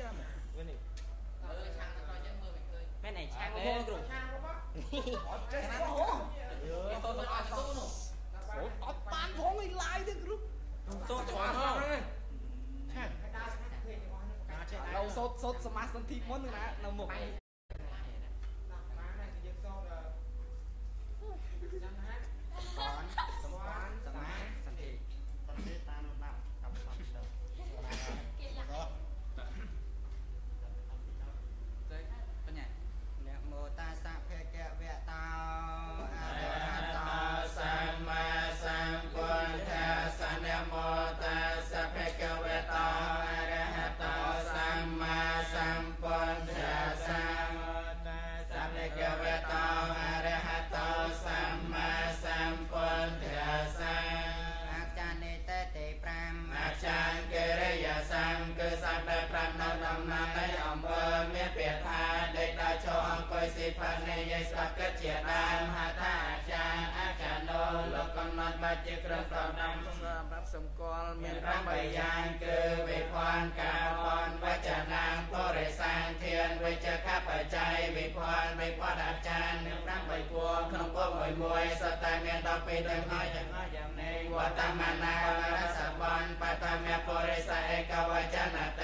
ចាំវិញនេះលើឆាងទៅក្រោយចឹងមើលមិនឃើញមែនឯងឆាងហូរគ្រូឆាងរបស់អត់ចេះហូរយើទៅមើលអត់ទៅនោះអត់បានផងឯងឡាយទេគ្រូសូត្រច្បាស់ហ្នឹងឆាងដល់ចេះដល់សូត្រសូត្រសមាសសន្ធិមុនណានៅមុខ ស៊ីផាត់នៃយាយស្ដាប់គិតជាដើមហៅថាអាចារ្យអាចារ្យនោះលោកកំណត់បាច់ជាគ្រឿងប្រដាំសម្រាប់សម្គាល់មាន8យ៉ាងគឺវិភ័ណ្ឌការពនវចនាងបរិសានធានវិជ្ជកបច្ច័យវិភ័ណ្ឌវិពតអាចារ្យមាន8ពួងក្នុងពុំមួយមួយសតតែមាន12ទាំងហើយទាំងហើយយ៉ាងនេះវត្តមនារសបនបតមៈបរិស័យឯកវចនៈតេ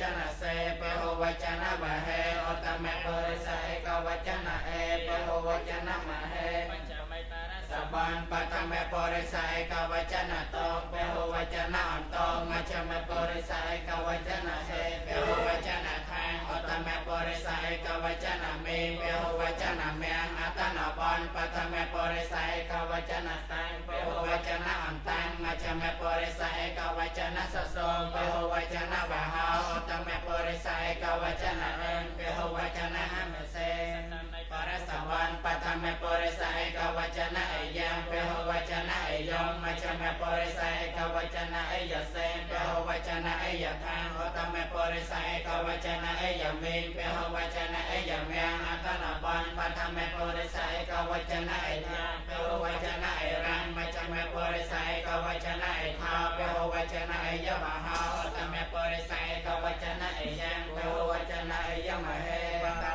ចនៈសេពហវចនៈមហេឧត្តមៈបរិស័យឯកវចនៈអេពហវចនៈមហេសបានបតមេបរិស័យកវចនតងពហវចនអន្តងមជ្ឈមបរិស័យកវចនហេពហវចនខាងអតមេបរិស័យកវចនមេពហវចនមៀងអតនបានបតមេបរិស័យកវចនសាងពហវចនអន្តាំងមជ្ឈមបរិស័ វចនអយសេពហវចនអយខាងអតមេបរិស័យកវចនអយមេពហវចនអយមៀងអតនបានបតមេបរិស័យកវចនអយយ៉ាងពហវចនអយរាំមជ្ឈមបរិស័យកវចនអយថាពហវចនអយមហោអតមេបរិស័យកវចនអយយ៉ាងពហវចនអយមហេបត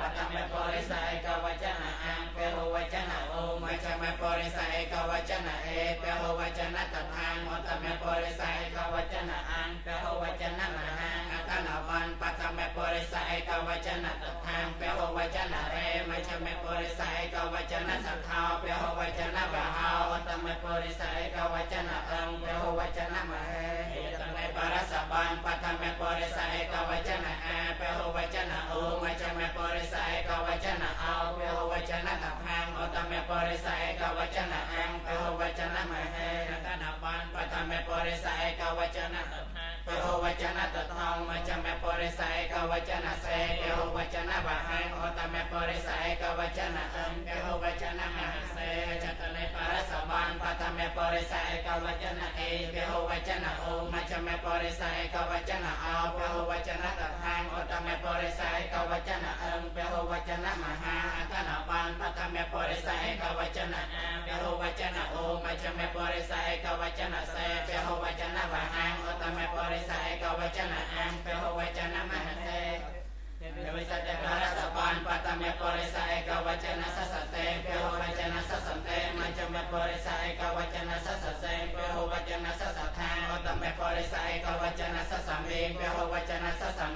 បតមេបរិស័យកវចនអង្ពហវចនអូមចមេបរិស័យកវចនអេព ហវចនតថាមតមេបរិស័យកវចនអង្ពហវចនមហាអតនវ័នបតមេបរិស័យកវចនតថាមពហវចនរេមចមេបរិស័យកវចនសខោពហវចនបហោអតមេបរិស័យកវចនអង្គពហវចនមហេតមេបរសបានបតមេបរិស័យកវចនអាពហវចនអូមចមេបរិស័យកវចនអោពហវចនតថាមអតមេបរិស័យកវចនអង្គពហវចនមហេរតនបានបតមេប រិស័យកវចនតថាពហវចនតថងមចមេបរិស័យកវចនសេពហវចនបហាងអតមេបរិស័យកវចនអង្គពហវចនមហសេចតនេបរសបានបតមេបរិស័យកវចនអេពហវចនអូមចមេបរិស័យកវចនអោពហវចនតថាងអតមេបរិស័យកវចនអង្គពហវចនមហាអតនបានបតមេបរិស័យកវចនអា មេបរិស័យកវចនសសតេពហវចនសសតេមជ្ឈមបរិស័យកវចនសសសេពហវចនសសថាអតមេបរិស័យកវចនសសមេពហវចនសសមេ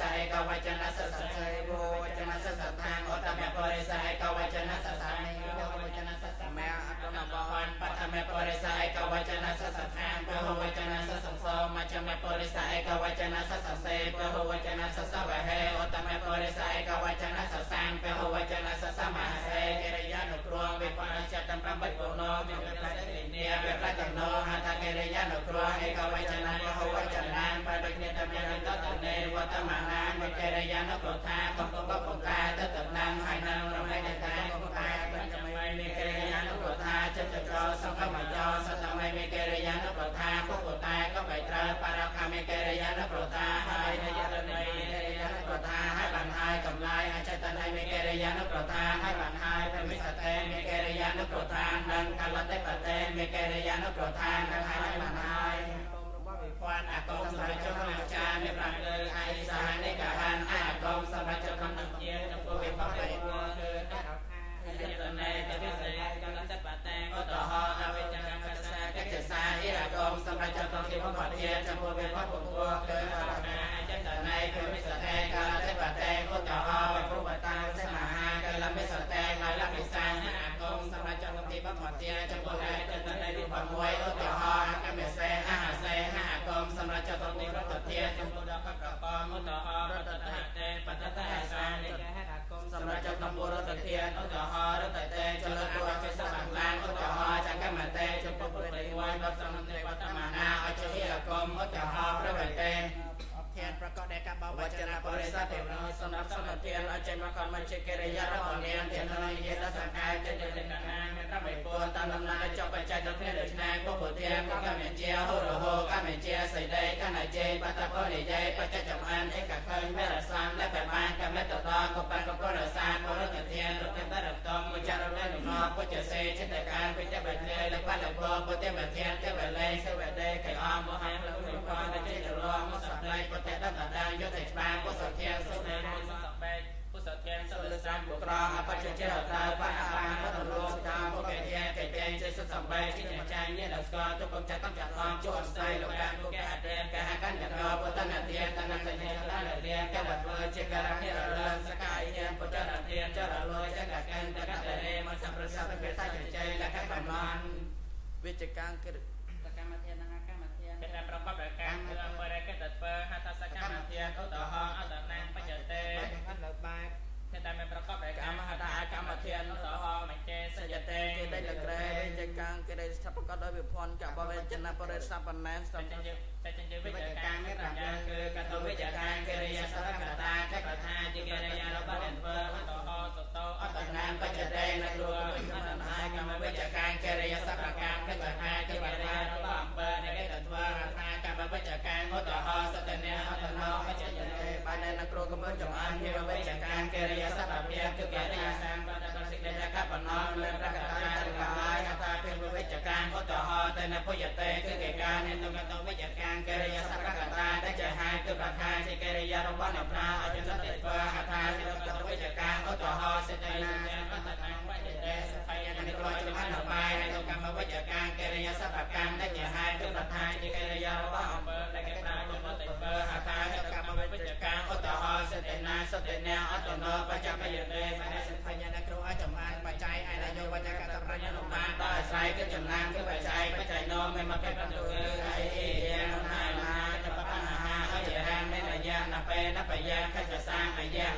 ស័យកវចនសសសេពហវចនសសថាអតមេបរិស័យកវចនសសាមិពហវចនសសមេអតនបានបតមេបរិស័យកវចនសសថាពហវចនសសសោមជ្ឈមបរិស័យកវចនសសសេពហវចនសសវហេអតមេបរិស័យកវចនសសា មេកិរិយានុប្រថាហើយបានហើយព្រមិសតេមេកិរិយានុប្រថានិងកលតិបតេមេកិរិយានុប្រថានិងហើយបានហើយរបស់វាវត្តអាកងសម្រាប់ចុះអាចារ្យមានប្រាំលើឯសានិកហានអាកងសម្រាប់ចុះក្នុងនឹងជាចំពោះវិបត្តិគឺតែដល់ថាយតនេតវិសេកលតបតេឧតហអវិជ្ជកម្មកសាកិច្ចសាអិរកងសម្រាប់ចុះក្នុងទីបំផុតជាចំពោះវិបត្តិពុទ្ធគឺ ប្រកបដោយការបវចនៈបរិសុទ្ធទេវនោសម្រាប់សម្បត្តិអចិន្មករមជាកិរិយារបស់នាងចេតនាយេសសង្កាយចិត្តនិន្នាមានប្របីពួរតាមដំណើរចុបច្ច័យទៅគ្នាដូចណាពុពុធាកមជាហូរហូកមជាសីដីកណជ័យបតពនិយាយបច្ចចំអានឯកខើញមេរសានដែលបែបានកមិតតកបានកប្រសានបរតធានរកតរតមចរលនុណពុជសេចិត្តកានវិជ្ជបញ្ញាលបលពពុទ្ធមធានទេវលេសវេដេកៃអមមហ បុក្រអបច្ចចេតតាបអបានរតលោស្កាមុខេធាកេតេចេសសំបែកជាចាញ់នេះដល់ស្គាល់ទុកកំចាត់កំចាត់អងជួអស្័យលោកកាពុកអតេកហកញ្ញកោពុទ្ធនធានតនសញ្ញតនរៀនកវត្តវើជាករនិរលសកាយញាពុទ្ធនធានចរលោចកកន្តកតរេមសម្ប្រសាទពេសាចចៃលកកំឡនវិជ្ជកាងគិសកម្មធាននិងអកម្មធានកិច្ចប្រកបដោយការគឺអបរិកិតពើហត្ថសកម្មធានឧតហអតនាងបច្ចតេ បែបខាត់លើបែ ដែលមិនប្រកបដោយកម្មហតាកម្មធានតហមញ្ចេសយតេគេដែលលក្រេវិជ្ជកាងគេដែលស្ថាបកដោយវិភ័ណ្ឌកបវេចនបរិសពណែនសំចេចេវិជ្ជកាងរាប់យ៉ាងគឺកតវិជ្ជកាងកិរិយាសរកតាចកថាជាកិរិយារបស់អ្នកធ្វើតហសតោអតនានបច្ចតេនគ្រូវិជ្ជមហាកម្មវិជ្ជកាងកិរិយាសរកាងកិច្ចហាជាបរិយារបស់អំពើនៃកិច្ចធ្វើរថាកម្មវិជ្ជកាងឧតហសតនេអ កំពុងចំអិនជាវិជ្ជកាងកិរិយាសរភាពគឺកិរិយាសាងបតបសិទ្ធិកបណោលើប្រកតាទាំងឡាយអតាភិវិជ្ជកាងឧតហតែនពុយតេគឺកិច្ចការនៃតុកតវិជ្ជកាងកិរិយាសរកតាដែលជាហាគឺប្រខាជាកិរិយារបស់អ្នកប្រាអចិន្តិធ្វើអថាជាតុកតវិជ្ជកាងឧតហសេតនាបតតាបច្ចតេសភយនិក្រចំអនុបាយនៃតុកម្មវិជ្ជកាងកិរិយាសរកម្មដែលជាហាគឺប្រខាជាកិរិយារបស់អំពើដែលគេប្រាចំអតិធ្វើអថាជាកម្មវិជ្ជកាងឧតហ សេតនាសតនាអតនោបច្ចបយតេបដិសិភយនិគ្រូអចំអានបច្ច័យឯនយោវចកតប្រញ្ញានុបានដោយអាស្រ័យគឺចំណានគឺបច្ច័យបច្ច័យនោមិនមកប្រទុគឺអីយ៉ាងណាណាតបបញ្ហាអយរានមេនយានបេនបយាខច្ចសាអយៈអយៈ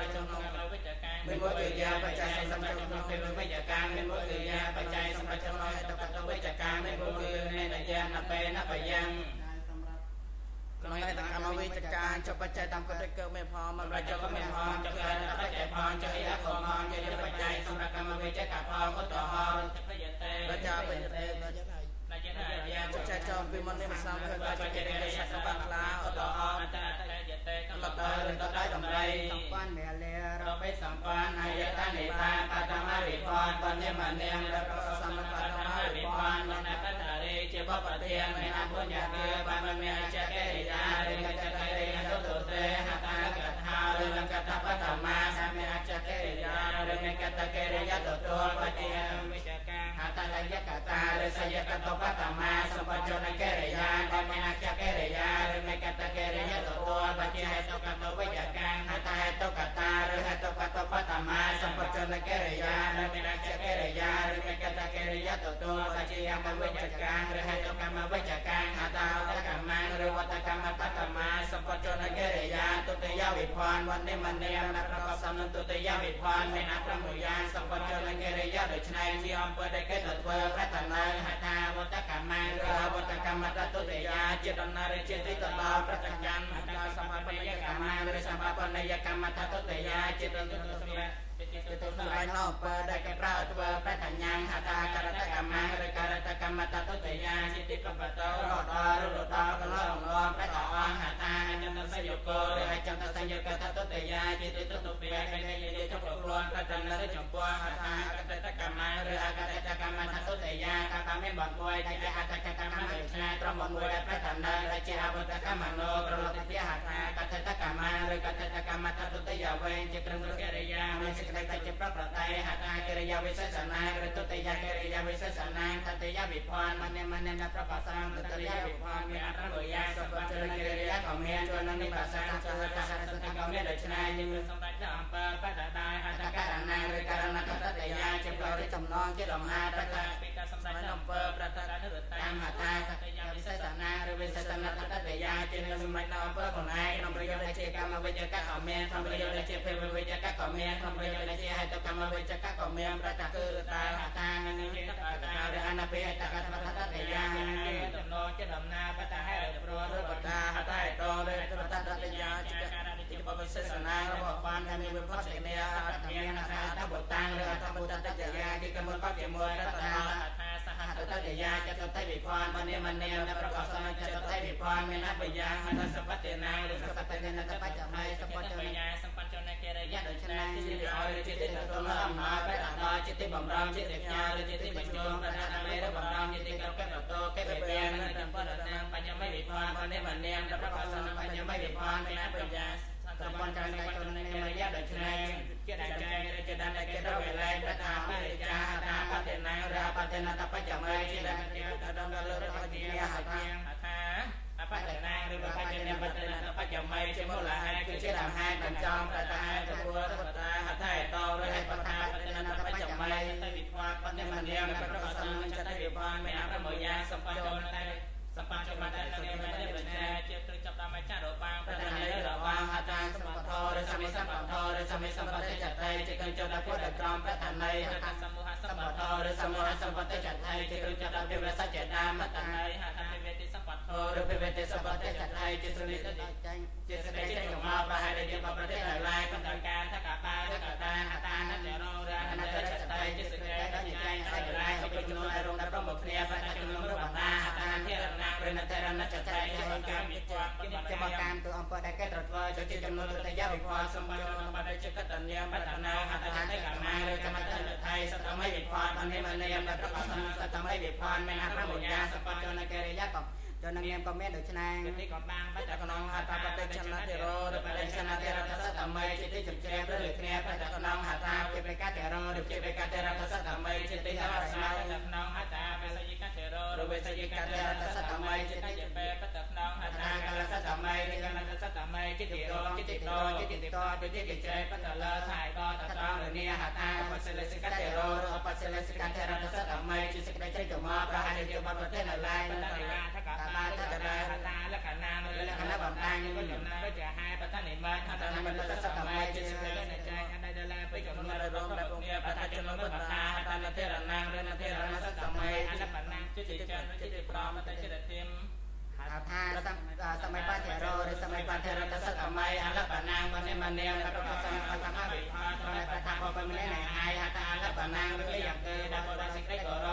បច្ច័យសម្រាប់ក្នុងវិជ្ជការមានមួយគឺយាបច្ច័យសម្រាប់ក្នុងពេលវិជ្ជការមាន រិសយកតបតមាសម្បជនកិរិយាដែលមានអចក្រិយារិមេកតកិរិយាទុទុបជាហេតុកតវិជ្ជកាងហតហេតុកតាឬហេតុកតបតមាសម្បជនកិរិយាឬមានជាកិរិយាឬមានកតកិរិយាទទូបជាយមវិជ្ជកាងឬហេតុកម្មវិជ្ជកាងហតហតកម្មឬវតកម្មបតមាសម្បជនកិរិយាទុតិយវិភ័នវណ្ណមនាមប្រក បសំទុតិយវិភ័នមានអប្រមយាសម្បជនកិរិយាដូច្នេះជាអំពើដែលគេទៅធ្វើប្រតនៅហថាវតកម្មឬវតកម្មតទុតិយាជាដំណើរជាទីទៅដល់ប្រតិកម្មហថាសម្បបណ្ញកម្មឬសម្បបណ្ញកម្មតទុតិយាជាដំណើរសម្រាប់ទៅទៅសម្រាប់នៅពើដែលគេប្រើធ្វើប្រតញ្ញាហថាករតកម្មឬករតកម្មតទុតិយាជាទីប្របតរដល់រដល់កលងងប្រតអង្ហថាអញ្ញតសយុគរ ឬអញ្ញតសយុគតទុតិយាជាទីទុតិយាគេនិយាយចុះប្រព័ន្ធប្រតនៅចំពោះហថាអកតកម្មឬអកតកម្មតទុតិយាកតាមានបទមួយដែលជាអតកកម្មដូចឆ្ងាយត្រង់បទមួយដែលប្រតនៅដែលជាអវតកម្មនោប្រលតិហថាកតកម្មឬកតកម្មតទុតិយាវិញជាគ្រឹងកិរិយាមានសេចក្តីតែជាប្រប្រតៃហថាកិរិយាវិសេសនាឬទុតិយាកិរិយាវិសេសនាតតិយាវិភ័នមនេមនេនប្រកបសំតតិយាវិភ័នមានអត្រលយាសពចលកិរិយាក៏មានជួននឹងនិបាសាចលតាសរសតក៏មានដូច្នេះយើងមានសម្ដេចអំពើបដដាយហតករណាឬករណកតតិយាជាប្រតិចំណងជាលំហាប្រតាពីការសម្ដេចអំពើប្រតនិរតាមហតាតតិយាវិសេសនាឬវិសេសនាតតិយាជានឹងសម្ដេចអំពើខ្លួនឯងក្នុងប្រយោជន៍ដែលជាកម្មវិជ្ជកក៏មានក្នុងប្រយោជន៍ដែលជាភេវិជ្ជកក៏មានក្នុងប្រយោជន៍ដែលជាហេតុកម្មវិជ្ជកក៏មានប្រតាគឺតាហតានឹងជាតតាឬអនពេតកតតតិយាតំណជាដំណាបតាហេតុព្រោះឬបតាហតេតឬបតតតិយាជា ការទីបបិសេសនារបស់បានដែលមានវិបត្តិសេនីអត្តមានអត្តបុតាំងឬអត្តបុតតតិយាទីកម្មក៏ជាមួយរតនាថាសហតតតិយាចតតិវិភ័នមនេមនេដែលប្រកបសំចតតិវិភ័នមានអបយាហតសបតិណាឬសបតិនេនតបច្ចម័យសបច្ចម័យសម្បត្តិនៃកិរិយាដូច្នេះជាឲ្យចិត្តទៅដល់អំណាចបែបដល់ចិត្តបំរងចិត្តផ្ញើឬចិត្តបញ្ចូលប្រដាប់មេឬបំរងចិត្តកកតតកេបេននិងចំពោះដល់បញ្ញម័យវិភ័នមនេមនេដែលប្រកបសំបញ្ញម័យវិភ័នមានអបយា សម្ព័ន្ធការនៃជននៃមរយៈដូច្នេះជាដែលចែងឬជាដែលគេរកវេលាប្រតាបរិចាតាបតិណាឬបតិណាតបច្ចម័យជាដែលគេដល់ដល់លើរបស់ជាហថាថាអបតិណាឬបច្ចនាបតិណាតបច្ចម័យជាមូលហេតុគឺជាដើមហេតុបញ្ចំប្រតាទៅពួរបតាហថេតឬហេតុបតាបតិណាតបច្ចម័យទៅវិភ័តបតិមនាមប្រកបសំចិត្តវិភ័នមានអប្រមយាសម្បញ្ចនតែ សម្បញ្ចនតែនាមតែបញ្ញាជាត្រូវចាប់តាមចារបាងប្រតានៃរបាងហតាសម្បត្តិឬសមិសម្បត្តិឬសមិសម្បត្តិចតេជាកិច្ចដល់ពុទ្ធក្រមប្រតានៃហតាសមូហសម្បត្តិឬសមូហសម្បត្តិចតេជាកិច្ចដល់ទេវរសច្ចតាមតនៃហតាវិវេតិសម្បត្តិឬវិវេតិសម្បត្តិចតេជាសុនិតចាញ់ជាសេចក្តីចេញមកប្រហែលជាបប្រទេសដែលឡាយក្នុងការថាកបាឬកតាហតានតរោ កម្មទៅអង្គដែលគេត្រូវធ្វើជាចំនួនទៅយាវិផលសម្បត្តិក្នុងបដិជកតញ្ញាបតនាហតចតេកម្មឬកម្មតនថៃសតមិវិផលមនិមនិយមដែលប្រកបសតមិវិផលមានអប្រមញ្ញាសម្បត្តិជនកិរិយាកំ ចននាមក៏មានដូច្នេះទីក៏បាំងបច្ចុប្បន្នហតាបតិចនតិរោឬបតិចនតិរតសតមិជាទីជំជ្រាបឬគ្នាបច្ចុប្បន្នហតាជាបេកតរោឬជាបេកតរតសតមិជាទីរស្មាក្នុងហតាបេសយិកតរោឬបេសយិកតរតសតមិជាទីជាបេបតក្នុងហតាកលសតមិឬកលសតមិជាទីរោជាទីតោជាទីតោជាទីជ្រែបតលថៃតតត្រង់រនីហតាអបសិលសិកតរោឬអបសិលសិកតរតសតមិជាសេចក្តីជ្រែកមកប្រហែលជាបបប្រទេសនៅឡើយបតរិយាថកតាតតរាហតាលក្ខណៈលក្ខណៈបំតាំងនឹងដំណើរជាហេបតនិមិត្តហតនិមិត្តសតមិជាសេចក្តីនៃចែងអតីតឡាពេចំនួនរងដែលពុញាបតជនមុតតាហតនតិរណាងរណតិរណសតមិអនបណាងចិត្តចិនចិត្តប្រមតចិត្តធិមហៅថាសម័យបាធរោឬសម័យបាធរតសតមិអលបណាងមនិមនាមប្រកបសមបតមវិផាត្រប្រថាបបមិនេណៃអាយហតាអលបណាងឬយ៉ាងគឺដល់បដសេចក្តីក៏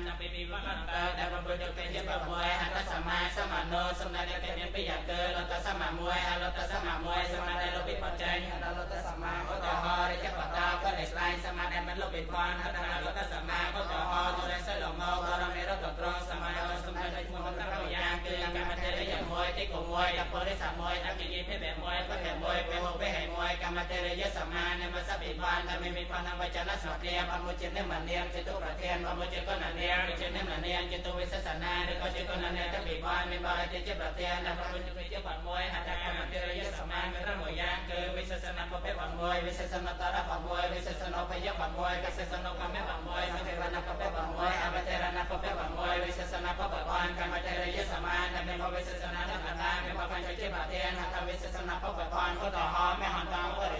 មសាមចំពីវិវត្តតដែលប្រពុទ្ធទៅជាប្រមួយហតសមាសមនោសំណាដែលមានពីយ៉ាងគឺលតសមាមួយអលតសមាមួយសមាដែល តេរយសមានមសពិបាននមិមិបនវចនស្មាអមុជិនិមនាមចេតុប្រធានអមុជិកននាមចេនិមនាមចេតុវិសសនាឬក៏ចេកននាមតពិបានមានបរិតិជាប្រធានដល់ប្រមុជិជាបាត់មួយហតកម្មតេរយសមាមានរមួយយ៉ាងគឺវិសសនាពពេបាត់មួយវិសសនតរបាត់មួយវិសសនបយបាត់មួយកសិសនកម្មបាត់មួយសង្ឃរណពពេបាត់មួយអវតេរណពពេបាត់មួយវិសសនពបាត់បានកម្មតេរយសមានមានបវិសសនាកណ្ដាមានបបញ្ចជាប្រធានហតវិសសនាពពេបានឧទាហរណ៍មហន្តបរិ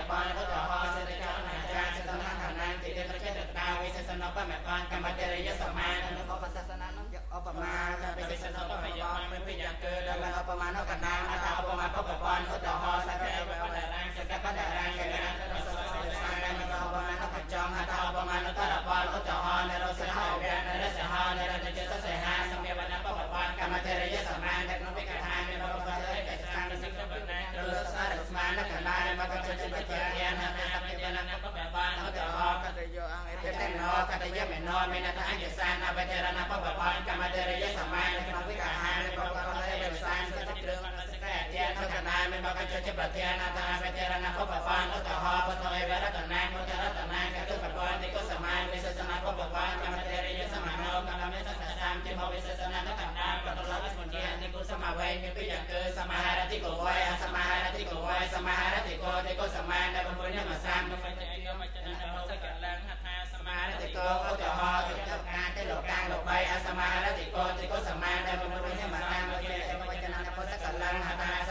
កចិត្តប្រធានអថាអវតេរណបបបានឧទាហរណ៍បតអេវរតនាមុតរតនាកតុបបានទីកសមានវិសេសនាបបបានកម្មតេរយសមានកម្មមេសសសាមជាបវិសេសនានៅកណ្ដាលកតលស្មុជានិគុសមាវ័យមានពីយ៉ាងគឺសមាហារតិកវ័យអសមាហារតិកវ័យសមាហារតិកោទីកសមានដែលបំពេញមកសាមនៅវិជ្ជាយោមចនបសកលាំងហថាសមាហារតិកោឧទាហរណ៍ទៅការទៅលោកកាងលោកបីអសមាហារតិកោទីកសមានដែលបំពេញមកសាមវិជ្ជាវចនបសកលាំងហថាសមាហារតិកោ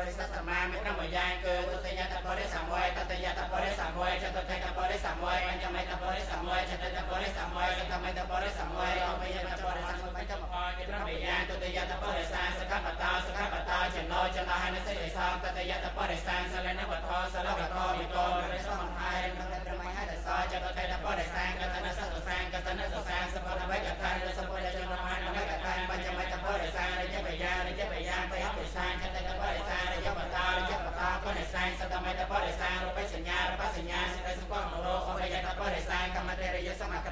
តាតបរិសសមានមានក្រុមយ៉ាងគឺទតយតបរិសម័យតតយតបរិសម័យចតតតបរិសម័យបញ្ចមតបរិសម័យចតតបរិសម័យសតមតបរិសម័យអបយតបរិសម័យ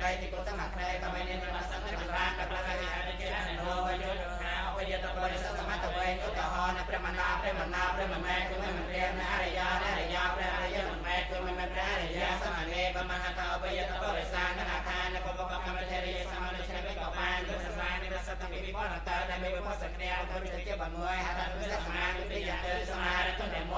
រិយសមក្តីទីគុសមក្តីកម្មនិនិមសន្តចម្រានបលករិយអរិយណោវយោហាអបយតបរិសាសមតវេឧទាហរណ៍ព្រះមណាព្រះមណាព្រះមមែគឺមិនរៀនអរិយាអរិយាព្រះអរិយមិនមែគឺមិនមែព្រះអរិយាសមនេបមហតអបយតបរិសានអថានបបកម្មតេរិយសមនិច្ឆេបកបានគឺសមានិសតមិវិបនតដែលមានវិបស្សក្រាទៅវិជាបំមួយហតវិសមានិវិយទៅសមារតុនមួយសមា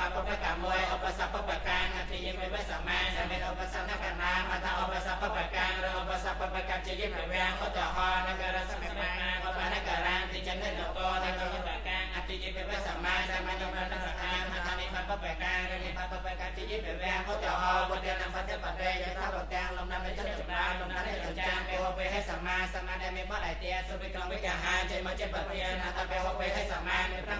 មួយនិបាពបកមួយឧបសពបកាងអធិយបបសមាសមានឧបសនកណ្ដាមថាឧបសពបកាងឬឧបសពបកជាយិវាងឧទាហរណ៍នករសមាឧបនការានទីចិននគរនគរបកាងអធិយបបសមាសមានឧបនសកាងថានិបាពបកាងឬនិបាពបកជាយិវាងឧទាហរណ៍បុត្រនបតិបតេយថាបទាំងលំដាប់នៃចិត្តចម្រើនលំដាប់នៃចចាងពេលហូបឲ្យសមាសមាដែលមានបតឯទាសុវិក្រមវិកាហាចេញមកចេញបរិយាណាតពេលហូបឲ្យសមាមានប្រាំ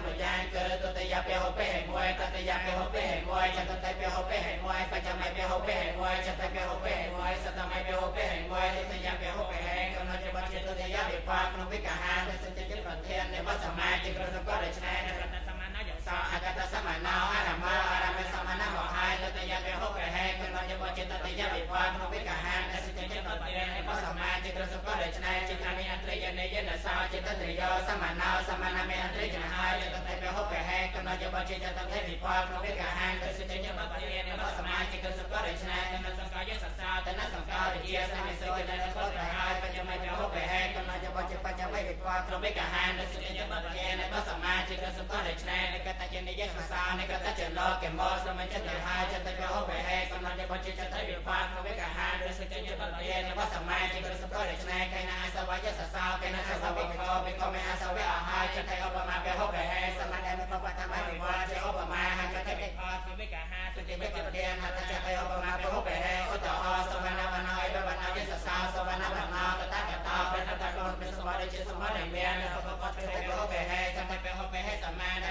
ប្រយ៉ាងគឺទតយពេលហូ ចតយៈពេហោពេហេមួយចតតេពេហោពេហេមួយបច្ចមៃពេហោពេហេមួយចតេពេហោពេហេមួយសតមៃពេហោពេហេមួយនិតយៈពេហោពេហេកំណត់ច្បាស់ចិត្តតយៈវិបាកក្នុងវិកាហានៃសច្ចចិត្តប្រធាននៃវត្តសមាជិករបស់ក៏រចនានៃរតនសមាណាយសអកតសមាណោអរមោអរមេសមាណោហើយលតយៈពេហោពេហេកំណត់ច្បាស់ចិត្តតយៈវិបាកក្នុងវិកាហានៃសច្ចចិត្តប្រធាននៃវត្តសមាជិករបស់ក៏រចនាចិត្តអនិអត្រីយនេយនសោចិត្តតយោសមាណោសមាណមេអត្រីចនហើយលត ហេកំណត់ជាបជាចតតែវិផលក្នុងវិកហានទៅសិទ្ធិញបបរិយនៃបសមាជិកសុខរចនានៅសង្កយសសាតនសង្កលជាសមិសុគនៅកលប្រហើយបច្ចមពហុពហេកំណត់ជាបជាបច្ចមវិផលក្នុងវិកហានទៅសិទ្ធិញបបរិយនៃបសមាជិកសុខរចនានៅកតជានិយសសានៅកតជាលោកកមោសមញ្ចតហើយចតតែពហុពហេកំណត់ជាបជាចតវិផលក្នុងវិកហានទៅសិទ្ធិញបបរិយនៃបសមាជិកសុខរចនាកៃណាសវយសសាកៃណាសវវិកោវិកោមេអសវៈអហើយចតៃឧ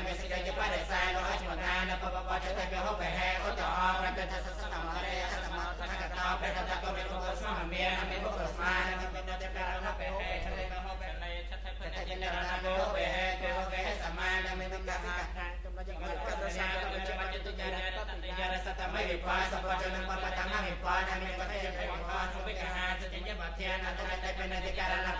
មានមេសិកជាបរិសាលោអជ្មតានបបបចតៃពហុពហេឧតហោព្រះតតសសមរេអសមតកតោព្រះតតកោពិសមមានមេបុកស្មានមេតតករណពហេចតៃពហុពហេកតញ្ញរណាពោបេហេពោបេហេសមានមិនកហាខាងចំណុចយកកតសាកបច្ចបច្ចតុញ្ញាតតញ្ញារសតមិវិបាសបច្ចនបបតមវិបានមិកតេវិបាសុវិកហាសញ្ញបធានអតតេបនតិការណពោបេ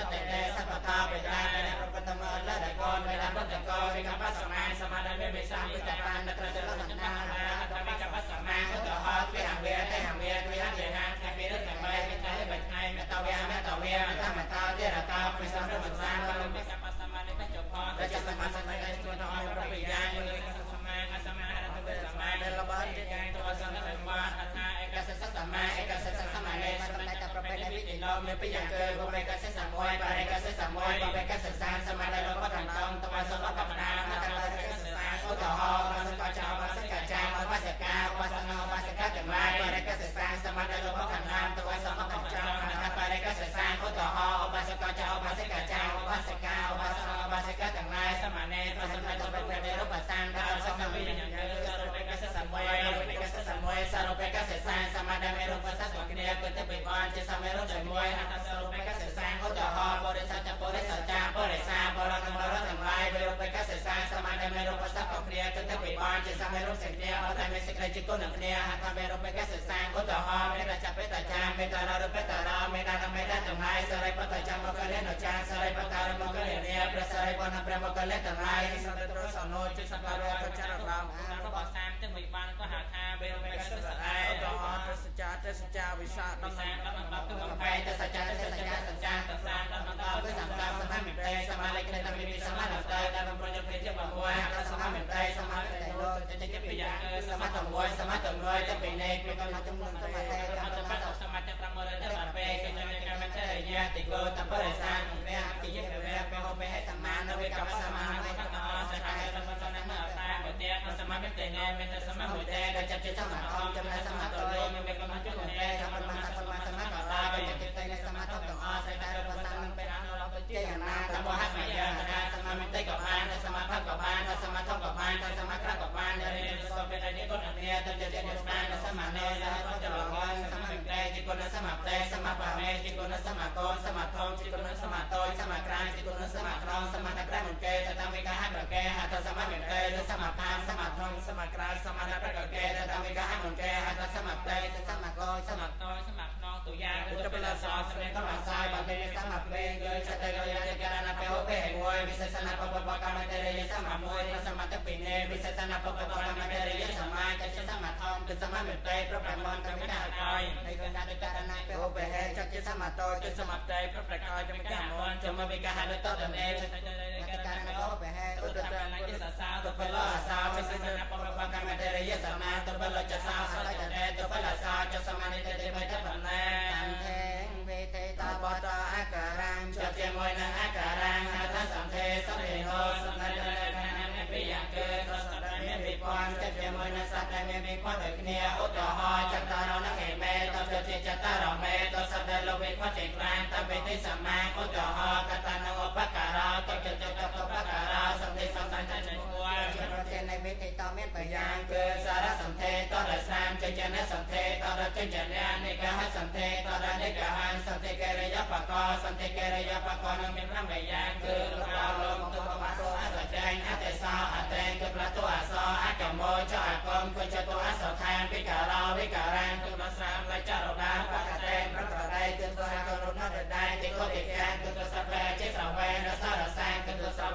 សាសមានសសាចនបតោចនបមិសតុនប្រហាយសហបបបបេហបេហេសមាសមានមិនិកជាណាកហាចកតសតនាបតរសមាសាសកណ្ដាចតុសតកកំណអស្មថាសហបបបបេហបេសវែងឧទាហរសហបតនេយវតតេសពតាបេតាបេប្រពតមអលដកនបេបតកោវិកបសមាសមានមិបិសាមិតបានក្រចលសន្តាតវិកបសមាឧទាហរវិហវេទេហវេវិហទេហាខេពិរតមៃមិតលបច្ឆៃមតវេមតវេមតមតោទេរកោពិសំរមសាបលមិកបសមានិបច្ចុផរចសមាសមិកសុតអរប្រពិយានិសមាអសមារតវេសមាដែលលបិជាកាយតវសនបមអថាឯកសិសសមាឯកសិសសមា លោមេពិយ៉ាងកើបុបេកសិសមួយបរិកសិសមួយបុបេកសិសាសមាដែលលបតន្តងតវសលបបណាមតបរិកសិសាឧទាហរណ៍បសកចោបសកចា ក្ដីជាគុណគ្នាអត្តមេរូបេកសិសាឧទាហរណ៍មេរចបេតចាមេតាររូបេតារាមេតាមេតាទាំងឡាយសរិបតចាមកលេនចាសរិបតារមកលេនីប្រសរិបនព្រះមកលេទាំងឡាយសន្តត្រសនោជាសបារកចរដំរបស់សាមទាំងវិបានក៏ហៅថាបេរមេកសិសអាយឧទាហរណ៍ទស្សចាទស្សចាវិសាដំ សាមដល់ដល់គឺ កំ បំ ផែ ផែ តសច្ចាតសច្ចាសច្ចាត តសាមដល់ដល់ គឺសម្រាប់សមមិតេសមាលេខនៃតាមវិសមាលតេដែលបំប្រយុទ្ធព្រះជាបំមួយអសមមិតេសមាតេលោកចិត្តចិត្តពីយ៉ាងសមតមួយសមតមួយទៅពីនៃពីកំណត់ចំនួនសមតេកំណត់ បាត់សមត្ថប្រមរទៅដល់ពេលគឺនៅកម្មចរិយា តិកោតបរិសានព្រះជាយៈព្រះព្រះហោព្រះសមាននៅវិកបសមាននៅកតអសហេតមសនមតា បើទៀតសមមិតេនេមេតសម ម មុ តេ តេ ដែលចិត្តចិត្តសមធម្មចំណែសមតលោមានកំណត់ចំនួនទេធម្មមាសមសមកតាបច្ចចិត្តនៃសមធម្មទាំងអស់សេតរបសាននឹងពេលអនុរបជាយ៉ាងណាតបហមយាណាសមមិតេកបានសមភកបានសមធម្មកបានសមក្រកបានរិយសពេនៃ គុណគ្នាទៅចិត្តនិស្មានសមនេសហរចលងសមមិតេជាគុណសមតេសមបមេជាគុណសមកោសមធម្មជាគុណសមតោសមក្រាជាគុណសមក្រងសមតក្រមកេតតាមវិកាហប្រកេហតសមមិតេសមផាសមធម្មសមក្រាសមតប្រកេតតាមវិកាហមកេហតសមតេសមកោសមតោសមខ្នងទុយាឧត្តបលសោស្មេតមសាយបតិសមពេកើចតយោយករណពេហពេមួយវិសេសនបបបកម្មតរិយសមមួយសមតពិនេវិសេសនបបបកម្មតរិយ សមាចចសមធម្មគឺសមមិតេប្រប្រមន្តកមិតាកយនៃកណ្ដាលករណពេហពេហេចជាសមតោចសមតេប្រប្រកយចមិកាមនចមវិកហលតតនេចតករណពេហ គ្នាឧទាហរណ៍ចតរនឹងឯមេតទៅជាចតរមេតសតលវិខចេក្រានតវិទិសមាឧទាហរណ៍កតនឹងឧបការោតចតតឧបការោសន្ធិសំសានចិត្តនឹងគួរប្រធាននៃវិទិតមានប្រយ៉ាង គឺសារសន្ធិតរសាមចេចនសន្ធិតរចេចនានិកហសន្ធិតរនិកហានសន្ធិកិរិយបកសន្ធិកិរិយបកនឹងមាន5យ៉ាងគឺ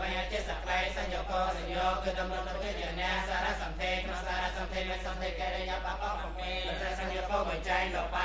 គឺទសវេចេសក្លៃសញ្ញកោសញ្ញោគឺដំណទៅជាញ្ញាសារសន្ធេក្នុងសារសន្ធេមានសន្ធេកិរិយាបក7រសញ្ញកោបញ្ចៃលោកបោ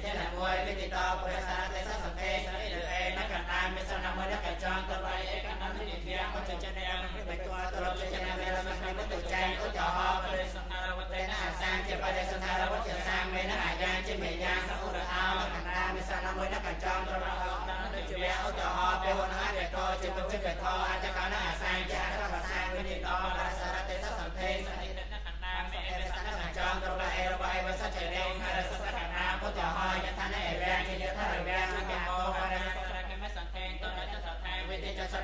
ញ្ចងចិត្តចេណមួយវិទិតបបសារទេសសន្ធេសរិអេន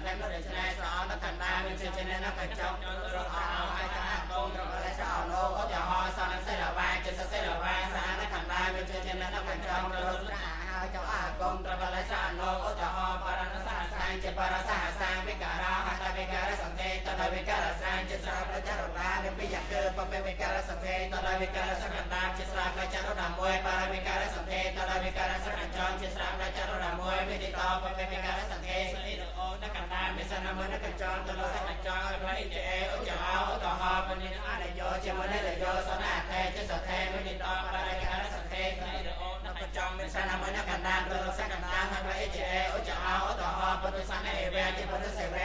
ទិចសតនរចនាស្រអនកណ្ដានមានសេចក្ដីកញ្ចងតរអោអចកកងតរលេសអលោឧតហសនសេរវាជាសសេរវាសានកណ្ដានមានសេចក្ដីកញ្ចងតរស្រាហើយចៅអាកងតរលេសអលោឧតហបរណសាសាជាបរសាសាវិការៈហតវិការសន្ធេតតវិការសាជាស្រប្រចរបានិពិយកើបបវិការសន្ធេតតវិការសកណ្ដាជាស្រប្រចរណាមួយបរវិការសន្ធេតតវិការសកញ្ចងជាស្រប្រចរណាមួយវិទិតបបវិការសន្ធេសនិរអូនកណ្ដា មេសនមនកញ្ចងតលសកញ្ចងផ្លៃជាអេឧចអោឧតហបនិអនយោជាមនិរយោសនាតេជាសថេវិទិតបរវិការសន្ធេសនិរអូនកញ្ចងមេសនមនកណ្ដាតលសកណ្ដាផ្លៃជាអេឧចអោឧតហបទុសនអេវេជាពុទ្ធសេវ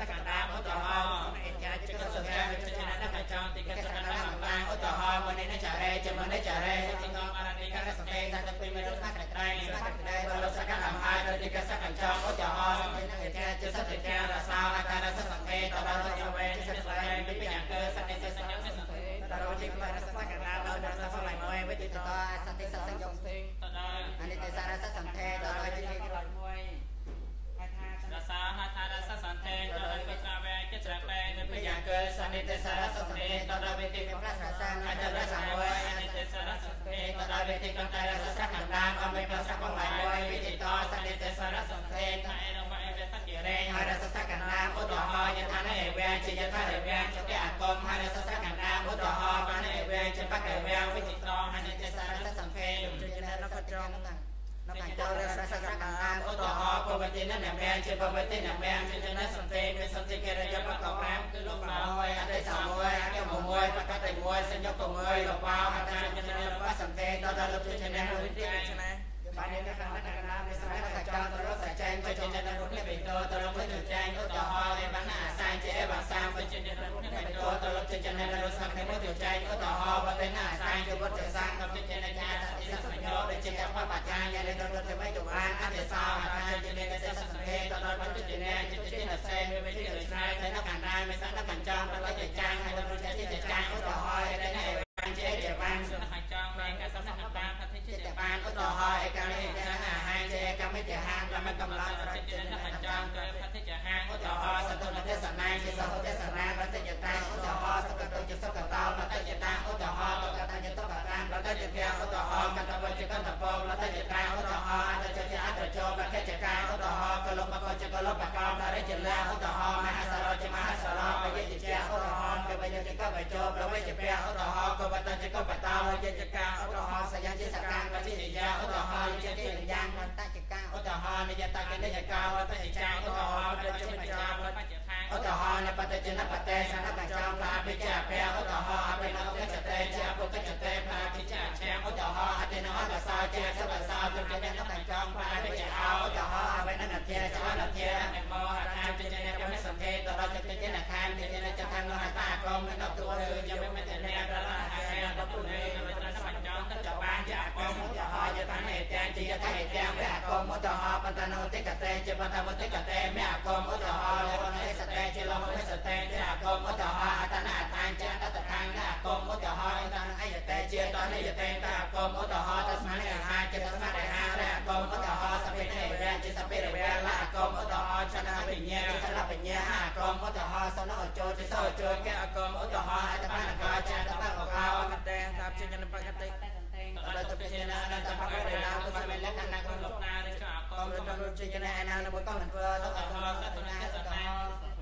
សកណ្ដាឧតហសមេចាចកសន្ធេវិជិណកញ្ចងតិកសកណ្ដាកម្លាំងឧតហមនិនចរេចមនិចរេសតិតអរតិកសន្ធេសតិមេរុសកត្រៃសកត្រៃបលសកណ្ដាមហើយតិកសកញ្ចងឧតហសមេនចាចសតិការសោអការសសន្ធេតលសយវេចសស្វេវិបយ៉ាងកើសតិសញ្ញសន្ធេតរោជាបរសកណ្ដាដល់ដល់សលៃមួយវិទិតសតិសសញ្ញសន្ធេតដល់អនិច្ចសារសសន្ធេតរោជាក្នកត្រងនៅខាងចូលរសសកណ្ដាឧតហបវតិននមេជាបវតិនមេជាយនសន្ធេមានសន្ធេកិរិយាបក5គឺលោកមួយអតិមួយអកមមួយបកតិមួយសញ្ញកមួយលោកបោអតិជាយនបសន្ធេដល់លោកជាយនវិទ្យាឆ្នេះបាននេះខាងកណ្ដាមានស្រ័យកចោតរសចែងជាយនរុទ្ធបេតតរពុទ្ធចែងឧតហរេបណ្ណាសាជាអេវសាមជាយនរុទ្ធបេតតរជាយនរុទ្ធសមុទ្ធចែងឧតហរបតេណាសាជាវត្តសាងកជាយនញ្ញាសតិសញ្ញោដែលជាបប ច្ចាយនរុទ្ធបេតបានអតិសោអរាជាយនសេសសង្ហេតរពុទ្ធជាយនជាជាសេមេវិជាឆ្នៃតែកណ្ដាមានសណ្ដកញ្ចងដល់ជាចាងហើយរុទ្ធជាជាចាងឧតហរេដែលជាតាំងសខចងមេកសនតាផតិចិត្តបាបាននឧឧតតហហររណ៍ណ៍ឯកានិកាអាហារចេកម្មតិហាកម្មកំឡំរចិត្តចិត្តននខខចចងងកើផតិចហាងឧឧតតហហររណ៍ណ៍សសតុតុននទេសនាជាសហទេសនារតិចតាឧតហរណ៍សកតុជាសក តារតិចតាឧតហរណ៍កតវចកតបងរតិចតាឧតហរណ៍អតចចអតចោបកចកាឧតហរណ៍កលបកចកលបកំររិចលាឧតហរណ៍មហសរចមហសរបយជជាឧតហរណ៍កបយចកបចោប្រវេជពៈឧតហរណ៍កបតចកបតោយចកាឧតហរណ៍សយញ្ជសកាងវជិយាឧតហរណ៍យជិយ៉ាងបតចកាឧតហរណ៍និយតកនិយកាវតិចាឧតហរណ៍បច្ចមចាបច្ចថាងឧទាហរណ៍នៃបតិជនបតេសនកញ្ចងឡាបិជា ជាយតាហេតាវៈអកុំឧទាហរណ៍បតនោតិកតេជាបតមតិកតេមៈអកុំឧទាហរណ៍លនេសតេជាលមេសតេជាអកុំឧទាហរណ៍អតនាតានជាតតខាងអកុំឧទាហរណ៍អតនអយតេជាតនិយតេតអកុំឧទាហរណ៍តស្ឬក៏អកកុំរត់រត់ចេញណាណានៅកុំមិនធ្វើទៅអត់ទៅសតុណាសតុណា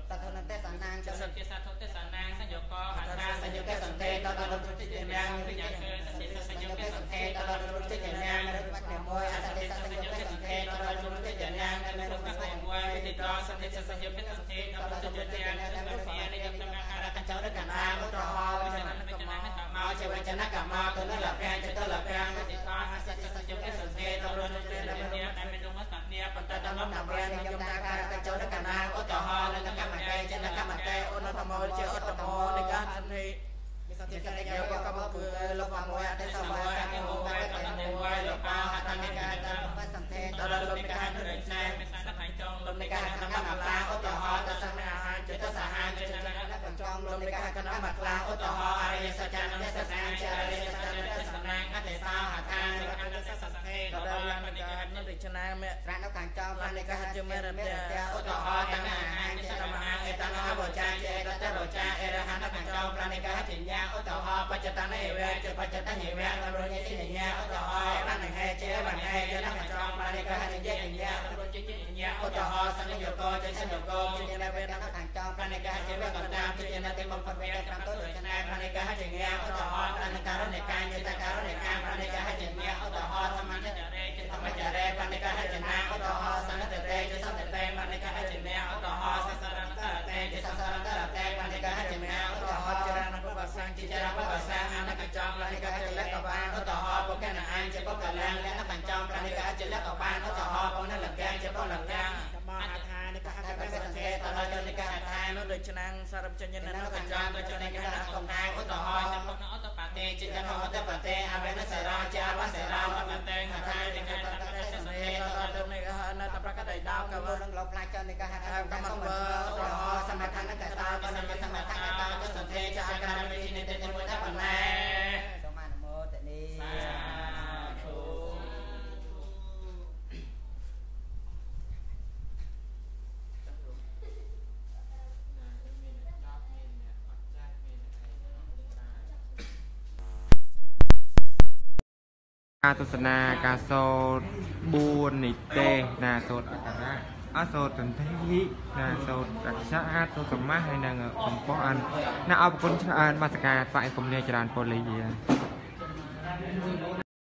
សតុណាទេសនាងចសសិតិសាធុទេសនាសញ្ញកហថាថាសសញ្ញ្ញុញកកសសន្ន្តិតិតដល់រត់ចេញណាងវិញ្ញាគឺសតិសសញ្ញញ្ញុកកសសន្ន្តិតិដល់រត់ចេញណាងរត់បាត់មួយអសតិសញ្ញុកសន្តិដល់រត់ចេញណាងនៅលោកក្នុងតែមួយវិធីដល់សតិសញ្ញកសន្តិដល់រត់ចេញណាងនៅក្នុងវិញ្ញានៃកម្មការកញ្ចោរកណាឧទាហរណ៍ចនមកជាវចនកម្មទៅនៅលពាំងទៅលពាំង មកតាមរានយមតាការកញ្ចោរកណាឧទាហរណ៍នៅកម្មតេចនកម្មតេអូនធម្មជាឧត្តមនៃការសន្ធិជាសតិយោក៏មកគឺលោកមួយអតិសវៈកោវៈកតេវៈលោកបាហតនិកាតបសន្ធេតរលមិកានរិសេមេសានថៃចងលំនៃការគណៈមកឡាឧទាហរណ៍តសនាហាចិត្តសាហាចិត្តចនកញ្ចងលំនៃការគណៈមកឡាឧទាហរណ៍អរិយសច្ចនសសាចារិយ ការនៅទីឆ្នាំមេស្រានៅខាងចងបាននៃការជាមេរតេឧទាហរណ៍តណ្ហាចិត្តមហាអេតនហបចាចេតតបចាអរហន្តកញ្ចងបាននៃការជាញ្ញាឧទាហរណ៍បច្ចតនេវៈជាបច្ចតញវៈរញជាញ្ញាឧទាហរណ៍បានហេជាបានហេជាកញ្ចងបាននៃការជាញ្ញារត់ចេញញ្ញាឧទាហរណ៍សញ្ញយកចេសញ្ញកជាវេទខាងចងបាននៃការជាវេកតាជាណតិបំផុតវេតាមទៅដូចណាបាននៃការជាញ្ញាឧទាហរណ៍អនការនៃការយតការនៃការបាននៃការជាញ្ញាឧទាហរណ៍សមាជិករេចេធម្ម ចារេបាននៃការជាណាឧទាហរណ៍សង្កតតេជាសន្តតេបាននៃការជាញ្ញាឧទាហរណ៍សសរន្តតេជាសសរន្តតេបាននៃការជាញ្ញាឧទាហរណ៍ចរណបវសាងជាចរណបវសាងអនកញ្ចងបាននៃការជាលក្ខបានឧទាហរណ៍បុកណអានជាបុកលាងលក្ខកញ្ចងបាននៃការជាលក្ខបានឧទាហរណ៍បុកណលកាជាបុកលកាបោះអាថានៃការតែកបើតេសសង្ន្ធិកេតដល់ចនិកាឋាននៅដូចឆ្នាំសារពចេញនៅនៅកកញ្ញ្ចចងងទៅទៅចចនិនិកាកាកំណាងឧទាហរណ៍មកអត់តប៉ាទេចិច្ចហតបតេអវេនសរាជាវសរាបតេហថា កដីដល់ក៏កវរងលោកផ្លាច់ចនិកាហថាកម្មវឧទាហរណ៍សមថានកតាបនចសមថាកតាទៅសន្ធេចអាការវិនិតិមួយថាបណ្ណាសូមអនុមោទនី សាធុ ការទស្សនាការសូត្រ4និទេសណាសូត្រអក្ខរៈអសូត្រសន្ធិណាសូត្រអក្សរអាចសូត្រសមាសហើយនឹងកំប៉ុះអានណាអរគុណច្រើនបាសការថ្វាយគុំលាច្រើនពលីយា